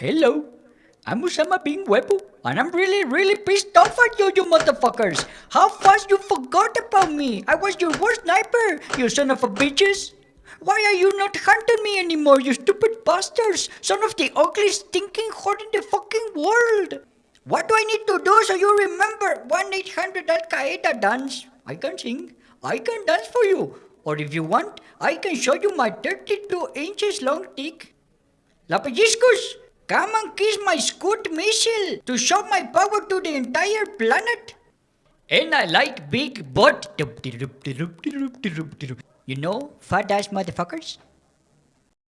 Hello, I'm Osama bin Webu, and I'm really, really pissed off at you, you motherfuckers. How fast you forgot about me? I was your worst sniper, you son of a bitches. Why are you not hunting me anymore, you stupid bastards? Son of the ugliest stinking whore in the fucking world. What do I need to do so you remember 1-800 Al-Qaeda dance? I can sing. I can dance for you. Or if you want, I can show you my 32 inches long dick. Lapajiscus, come and kiss my Scud missile to show my power to the entire planet. And I like big butt. You know, fat ass motherfuckers?